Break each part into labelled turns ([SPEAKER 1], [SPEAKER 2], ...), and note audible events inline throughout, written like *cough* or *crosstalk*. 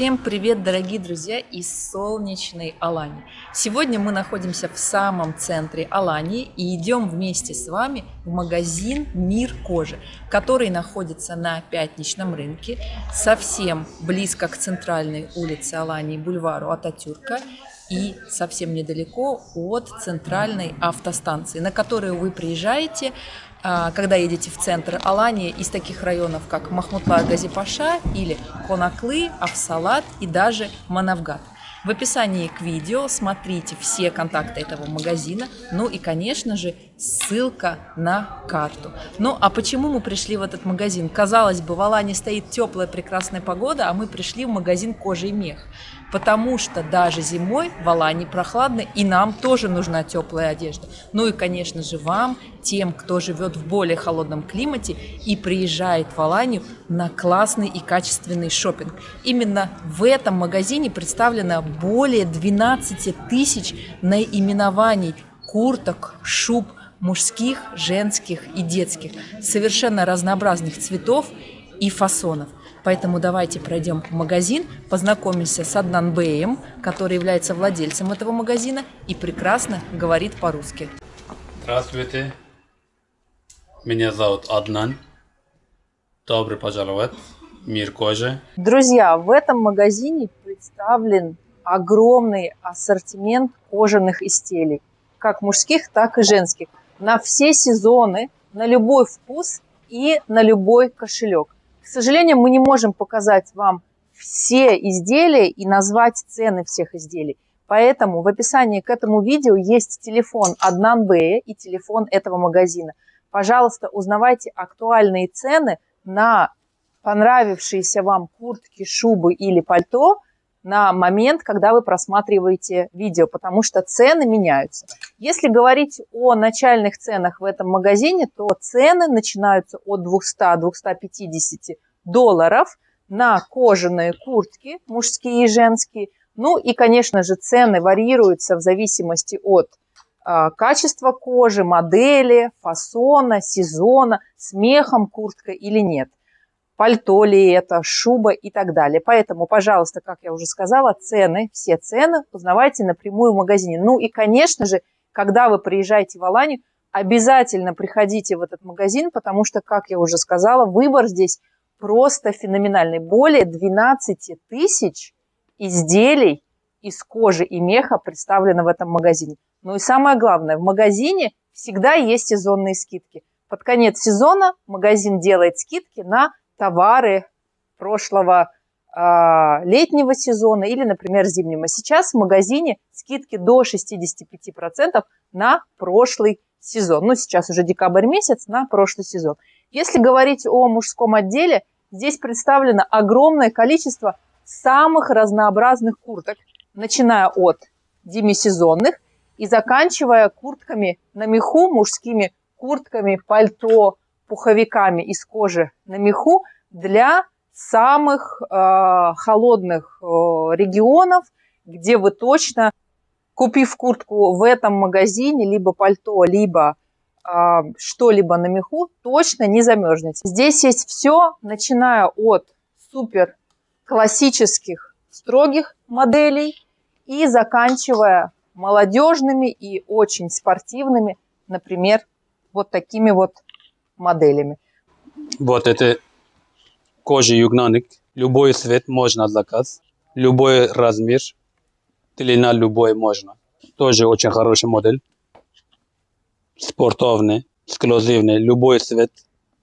[SPEAKER 1] Всем привет, дорогие друзья из солнечной Алании. Сегодня мы находимся в самом центре Алании и идем вместе с вами в магазин «Мир кожи», который находится на пятничном рынке, совсем близко к центральной улице Алании, бульвару Ататюрка и совсем недалеко от центральной автостанции, на которую вы приезжаете когда едете в центр Алании из таких районов, как Махмутлар Газипаша или Конаклы, Авсалат и даже Манавгат. В описании к видео смотрите все контакты этого магазина, ну и, конечно же, ссылка на карту. Ну а почему мы пришли в этот магазин? Казалось бы, в Алане стоит теплая прекрасная погода, а мы пришли в магазин кожи и мех потому что даже зимой в Алании прохладно, и нам тоже нужна теплая одежда. Ну и, конечно же, вам, тем, кто живет в более холодном климате и приезжает в Аланию на классный и качественный шопинг. Именно в этом магазине представлено более 12 тысяч наименований курток, шуб, мужских, женских и детских, совершенно разнообразных цветов и фасонов. Поэтому давайте пройдем в магазин, познакомимся с Аднан Беем, который является владельцем этого магазина и прекрасно говорит по-русски.
[SPEAKER 2] Здравствуйте, меня зовут Аднан. Добро пожаловать в мир кожи.
[SPEAKER 1] Друзья, в этом магазине представлен огромный ассортимент кожаных изделий, как мужских, так и женских, на все сезоны, на любой вкус и на любой кошелек. К сожалению, мы не можем показать вам все изделия и назвать цены всех изделий. Поэтому в описании к этому видео есть телефон Аднан Бэя и телефон этого магазина. Пожалуйста, узнавайте актуальные цены на понравившиеся вам куртки, шубы или пальто – на момент, когда вы просматриваете видео, потому что цены меняются. Если говорить о начальных ценах в этом магазине, то цены начинаются от 200-250 долларов на кожаные куртки, мужские и женские. Ну и, конечно же, цены варьируются в зависимости от э, качества кожи, модели, фасона, сезона, смехом куртка или нет пальто ли это, шуба и так далее. Поэтому, пожалуйста, как я уже сказала, цены, все цены узнавайте напрямую в магазине. Ну и, конечно же, когда вы приезжаете в Аланию, обязательно приходите в этот магазин, потому что, как я уже сказала, выбор здесь просто феноменальный. Более 12 тысяч изделий из кожи и меха представлено в этом магазине. Ну и самое главное, в магазине всегда есть сезонные скидки. Под конец сезона магазин делает скидки на товары прошлого э, летнего сезона или, например, зимнего. Сейчас в магазине скидки до 65% на прошлый сезон. Ну, сейчас уже декабрь месяц на прошлый сезон. Если говорить о мужском отделе, здесь представлено огромное количество самых разнообразных курток, начиная от демисезонных и заканчивая куртками на меху, мужскими куртками, пальто, пуховиками из кожи на меху для самых э, холодных э, регионов, где вы точно, купив куртку в этом магазине, либо пальто, либо э, что-либо на меху, точно не замерзнете. Здесь есть все, начиная от супер классических строгих моделей и заканчивая молодежными и очень спортивными, например, вот такими вот моделями.
[SPEAKER 2] Вот это кожа югнаник. Любой цвет можно заказ, любой размер, длина любой можно. Тоже очень хороший модель. Спортивный, эксклюзивный, любой цвет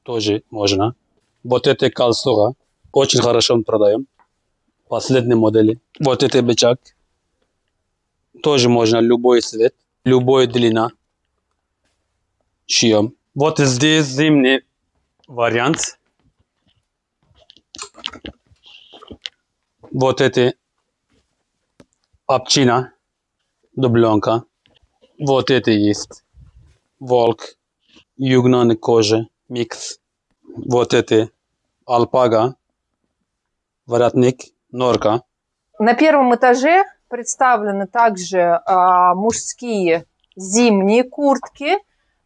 [SPEAKER 2] тоже можно. Вот это калсура, очень хорошо продаем. Последние модели. Вот это бычак, тоже можно любой цвет, любой длина. Шьем. Вот здесь зимний вариант. Вот эти овчина, дубленка. Вот это есть. Волк, югнан кожа, микс. Вот это алпага, воротник, норка.
[SPEAKER 1] На первом этаже представлены также а, мужские зимние куртки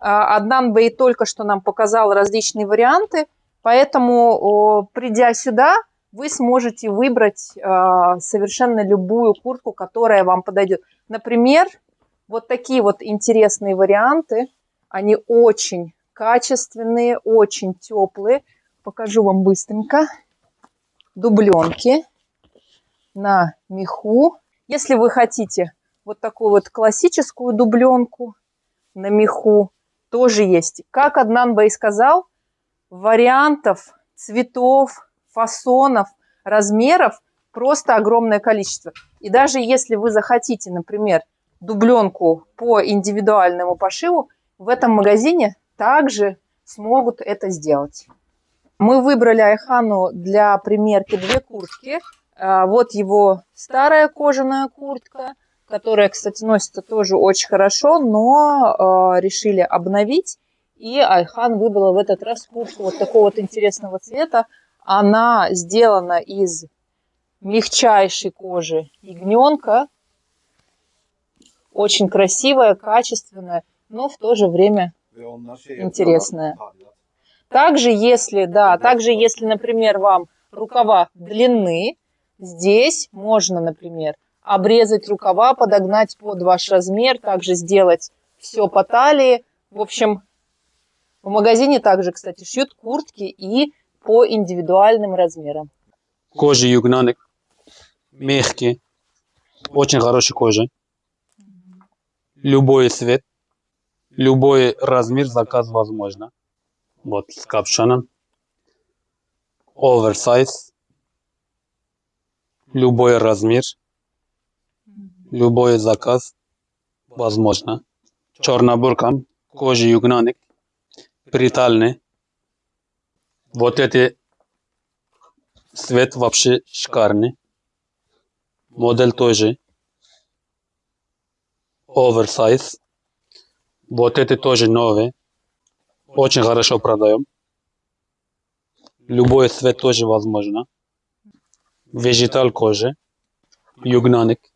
[SPEAKER 1] Аднан Бей только что нам показал различные варианты, поэтому, придя сюда, вы сможете выбрать э, совершенно любую куртку, которая вам подойдет. Например, вот такие вот интересные варианты, они очень качественные, очень теплые. Покажу вам быстренько. Дубленки на меху. Если вы хотите вот такую вот классическую дубленку на меху, тоже есть. Как Аднан Бэй сказал, вариантов, цветов, фасонов, размеров просто огромное количество. И даже если вы захотите, например, дубленку по индивидуальному пошиву, в этом магазине также смогут это сделать. Мы выбрали Айхану для примерки две куртки. А, вот его старая кожаная куртка, которая, кстати, носится тоже очень хорошо, но а, решили обновить. И Айхан выбрала в этот раз куртку вот такого вот интересного цвета. Она сделана из мягчайшей кожи ягненка. Очень красивая, качественная, но в то же время интересная. Также, если, да, также, если, например, вам рукава длины, здесь можно, например, обрезать рукава, подогнать под ваш размер, также сделать все по талии. В общем, в магазине также, кстати, шьют куртки и по индивидуальным размерам.
[SPEAKER 2] Кожа югнанок, мягкий, очень хорошая кожа. Любой цвет, любой размер заказ возможно. Вот с капшоном. Оверсайз. Любой размер, любой заказ возможно. Чернобуркам, кожа югнанок, притальный. Вот эти цвет вообще шикарный. Модель тоже. Оверсайз. Вот это тоже новый. Очень хорошо продаем. Любой цвет тоже возможно. Вегетал кожи. Югнаник.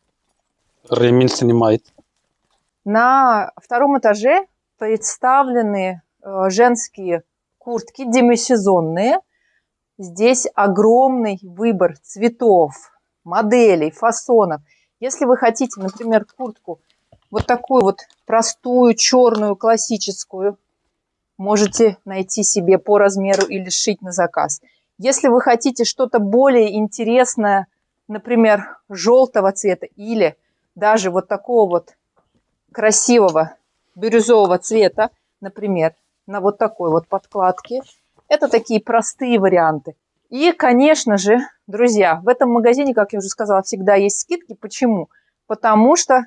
[SPEAKER 2] Ремень снимает.
[SPEAKER 1] На втором этаже представлены э, женские куртки демисезонные. Здесь огромный выбор цветов, моделей, фасонов. Если вы хотите, например, куртку вот такую вот простую, черную, классическую, можете найти себе по размеру или сшить на заказ. Если вы хотите что-то более интересное, например, желтого цвета или даже вот такого вот красивого бирюзового цвета, например, на вот такой вот подкладке. Это такие простые варианты. И, конечно же, друзья, в этом магазине, как я уже сказала, всегда есть скидки. Почему? Потому что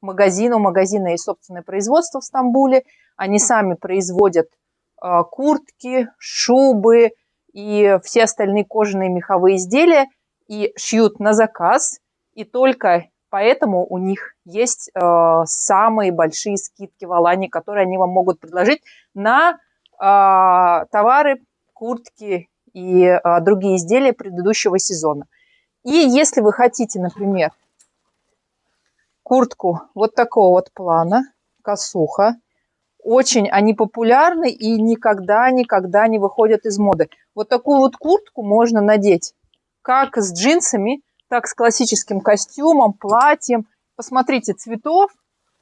[SPEAKER 1] магазин, у магазина есть собственное производство в Стамбуле. Они сами производят э, куртки, шубы и все остальные кожаные меховые изделия и шьют на заказ. И только Поэтому у них есть э, самые большие скидки в Алане, которые они вам могут предложить на э, товары, куртки и э, другие изделия предыдущего сезона. И если вы хотите, например, куртку вот такого вот плана, косуха, очень они популярны и никогда-никогда не выходят из моды. Вот такую вот куртку можно надеть как с джинсами, так с классическим костюмом, платьем. Посмотрите, цветов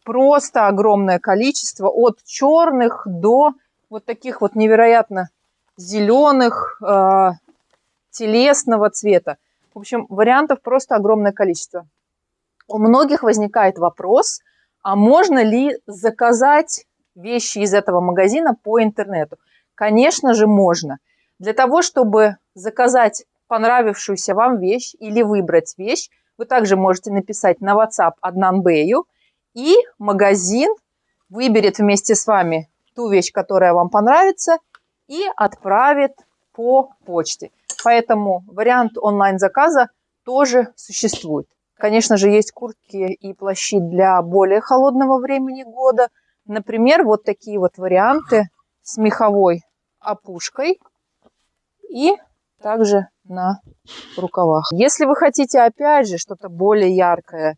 [SPEAKER 1] просто огромное количество, от черных до вот таких вот невероятно зеленых, э, телесного цвета. В общем, вариантов просто огромное количество. У многих возникает вопрос, а можно ли заказать вещи из этого магазина по интернету? Конечно же, можно. Для того, чтобы заказать понравившуюся вам вещь или выбрать вещь, вы также можете написать на WhatsApp Аднанбею, и магазин выберет вместе с вами ту вещь, которая вам понравится, и отправит по почте. Поэтому вариант онлайн-заказа тоже существует. Конечно же, есть куртки и плащи для более холодного времени года. Например, вот такие вот варианты с меховой опушкой и также на рукавах. Если вы хотите, опять же, что-то более яркое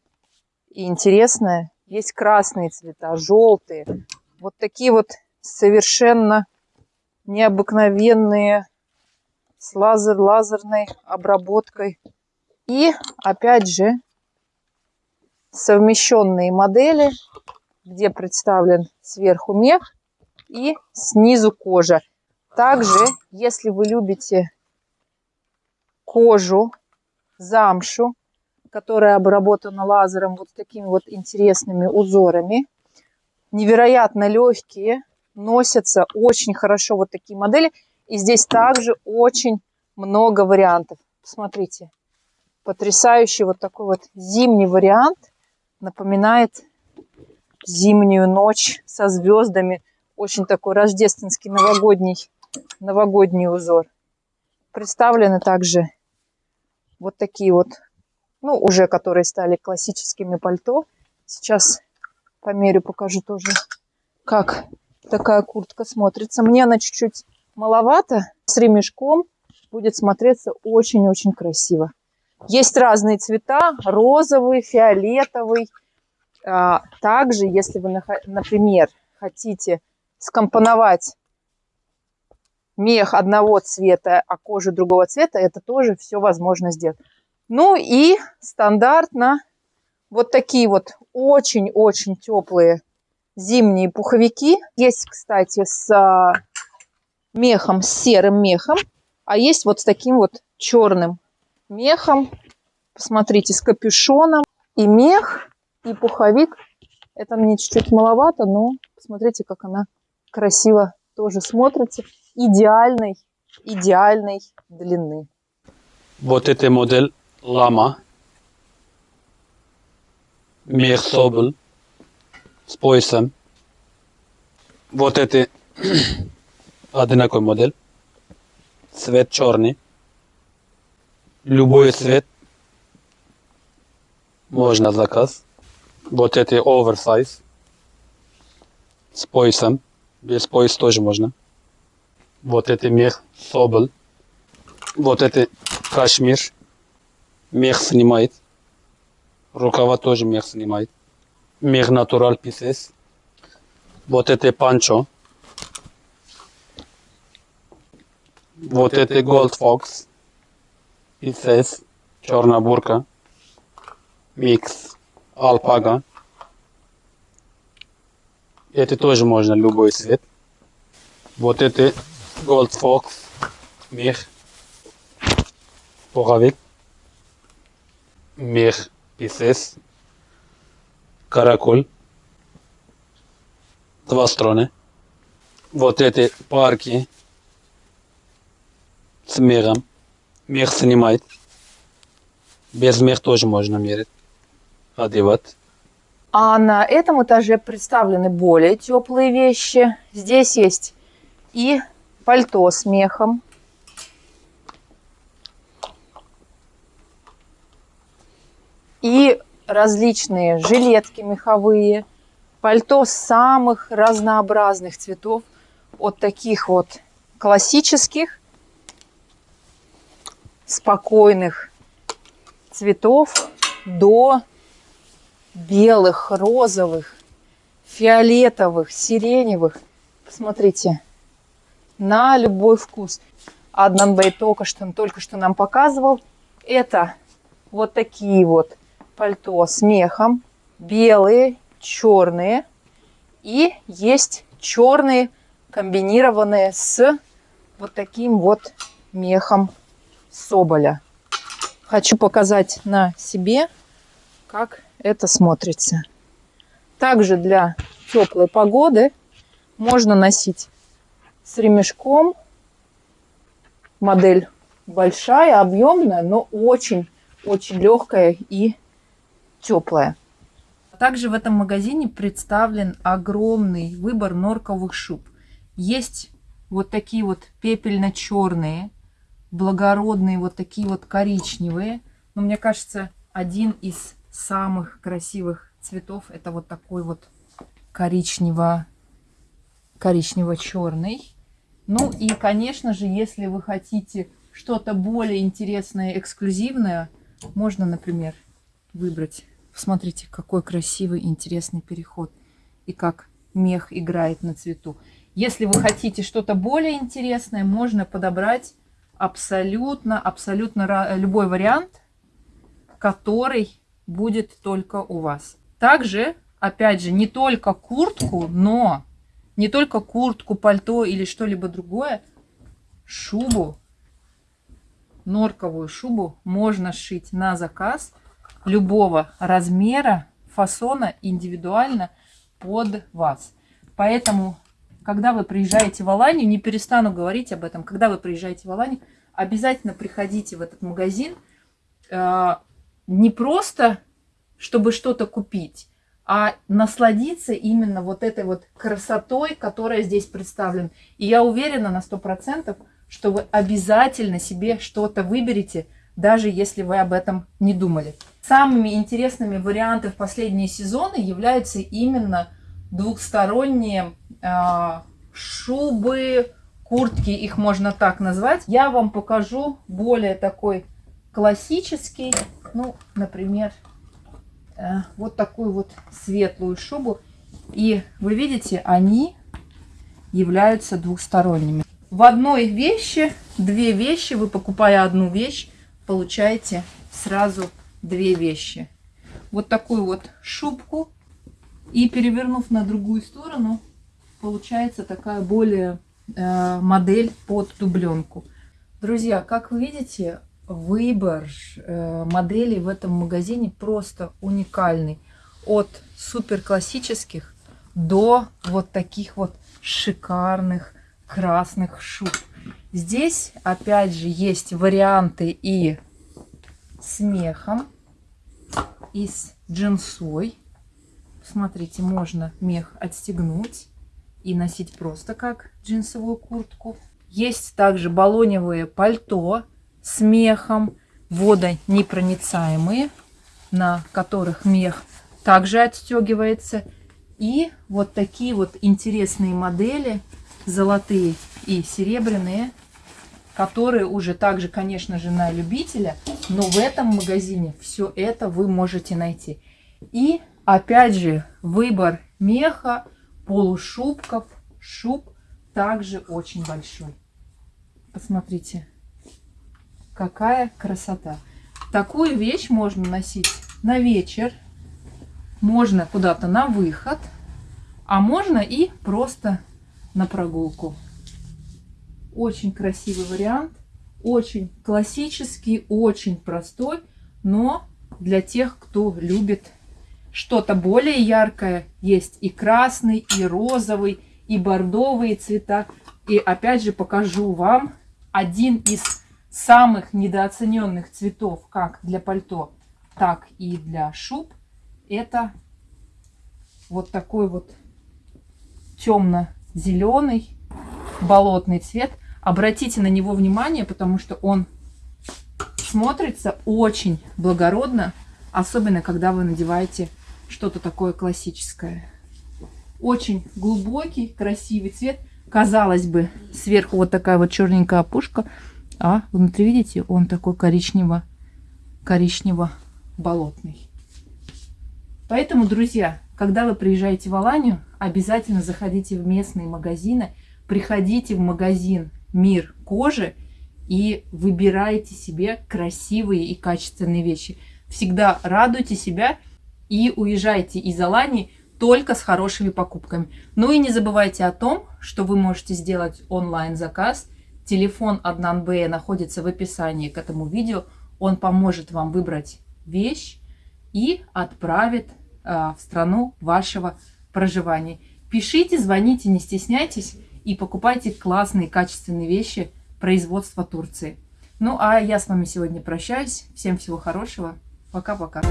[SPEAKER 1] и интересное, есть красные цвета, желтые. Вот такие вот совершенно необыкновенные с лазер лазерной обработкой. И опять же совмещенные модели, где представлен сверху мех и снизу кожа. Также, если вы любите кожу, замшу, которая обработана лазером вот такими вот интересными узорами, невероятно легкие, носятся очень хорошо вот такие модели. И здесь также очень много вариантов. Смотрите, потрясающий вот такой вот зимний вариант. Напоминает зимнюю ночь со звездами. Очень такой рождественский новогодний, новогодний узор. Представлены также вот такие вот, ну, уже которые стали классическими пальто. Сейчас померю, покажу тоже, как такая куртка смотрится. Мне она чуть-чуть маловато. С ремешком будет смотреться очень-очень красиво. Есть разные цвета, розовый, фиолетовый. А, также, если вы, например, хотите скомпоновать мех одного цвета, а кожу другого цвета, это тоже все возможно сделать. Ну и стандартно вот такие вот очень-очень теплые зимние пуховики. Есть, кстати, с а, мехом, с серым мехом, а есть вот с таким вот черным мехом. Посмотрите, с капюшоном. И мех, и пуховик. Это мне чуть-чуть маловато, но посмотрите, как она красиво тоже смотрится. Идеальной, идеальной длины.
[SPEAKER 2] Вот эта модель Лама. Мех Соболь с поясом. Вот это *clears throat* одинаковый модель. Цвет черный. Любой цвет можно заказ. Вот это оверсайз с поясом. Без пояса тоже можно. Вот это мех соболь. Вот это кашмир. Мех снимает. Рукава тоже мех снимает. Мех натурал писес. Вот это панчо. Вот это Gold Fox. Писес. Черная бурка. Микс. Алпага. Это тоже можно любой цвет. Вот это Gold Fox. Мех. Пуховик. Мех. Писес. Каракуль. Два стороны. Вот эти парки с мехом. Мех снимает. Без мех тоже можно мерить. Одевать.
[SPEAKER 1] А на этом этаже представлены более теплые вещи. Здесь есть и пальто с мехом. И различные жилетки меховые. Пальто самых разнообразных цветов. От таких вот классических спокойных цветов до белых, розовых, фиолетовых, сиреневых. Посмотрите, на любой вкус. Аднанбей только что, только что нам показывал. Это вот такие вот пальто с мехом. Белые, черные. И есть черные, комбинированные с вот таким вот мехом соболя. Хочу показать на себе, как это смотрится. Также для теплой погоды можно носить с ремешком. Модель большая, объемная, но очень-очень легкая и теплая. Также в этом магазине представлен огромный выбор норковых шуб. Есть вот такие вот пепельно-черные, благородные, вот такие вот коричневые. Но мне кажется, один из самых красивых цветов это вот такой вот коричнево коричнево-черный. Ну и, конечно же, если вы хотите что-то более интересное, эксклюзивное, можно, например, выбрать. Посмотрите, какой красивый, интересный переход. И как мех играет на цвету. Если вы хотите что-то более интересное, можно подобрать абсолютно, абсолютно любой вариант, который будет только у вас. Также, опять же, не только куртку, но не только куртку, пальто или что-либо другое, шубу, норковую шубу можно сшить на заказ любого размера, фасона, индивидуально под вас. Поэтому, когда вы приезжаете в Аланию, не перестану говорить об этом, когда вы приезжаете в Аланию, обязательно приходите в этот магазин э, не просто, чтобы что-то купить, а насладиться именно вот этой вот красотой, которая здесь представлена. И я уверена на 100%, что вы обязательно себе что-то выберете, даже если вы об этом не думали. Самыми интересными вариантами в последние сезоны являются именно двухсторонние э, шубы, куртки, их можно так назвать. Я вам покажу более такой классический, ну, например, вот такую вот светлую шубу. И вы видите, они являются двухсторонними. В одной вещи, две вещи, вы покупая одну вещь, получаете сразу две вещи. Вот такую вот шубку. И перевернув на другую сторону, получается такая более э, модель под дубленку. Друзья, как вы видите, выбор э, моделей в этом магазине просто уникальный. От супер классических до вот таких вот шикарных красных шуб. Здесь опять же есть варианты и с мехом, и с джинсой. Смотрите, можно мех отстегнуть и носить просто как джинсовую куртку. Есть также баллоневые пальто с мехом, водонепроницаемые, на которых мех также отстегивается. И вот такие вот интересные модели, золотые и серебряные, которые уже также, конечно же, на любителя, но в этом магазине все это вы можете найти. И опять же, выбор меха, полушубков, шуб также очень большой. Посмотрите, какая красота. Такую вещь можно носить на вечер, можно куда-то на выход, а можно и просто на прогулку. Очень красивый вариант, очень классический, очень простой, но для тех, кто любит что-то более яркое, есть и красный, и розовый, и бордовые цвета. И опять же покажу вам один из самых недооцененных цветов, как для пальто, так и для шуб. Это вот такой вот темно-зеленый болотный цвет. Обратите на него внимание, потому что он смотрится очень благородно, особенно когда вы надеваете что-то такое классическое. Очень глубокий, красивый цвет. Казалось бы, сверху вот такая вот черненькая опушка, а внутри, видите, он такой коричнево, коричнево-болотный. Поэтому, друзья, когда вы приезжаете в Аланию, обязательно заходите в местные магазины, приходите в магазин мир кожи и выбирайте себе красивые и качественные вещи. Всегда радуйте себя и уезжайте из Алании только с хорошими покупками. Ну и не забывайте о том, что вы можете сделать онлайн-заказ. Телефон Аднан Б находится в описании к этому видео. Он поможет вам выбрать вещь и отправит э, в страну вашего проживания. Пишите, звоните, не стесняйтесь и покупайте классные, качественные вещи производства Турции. Ну, а я с вами сегодня прощаюсь. Всем всего хорошего. Пока-пока.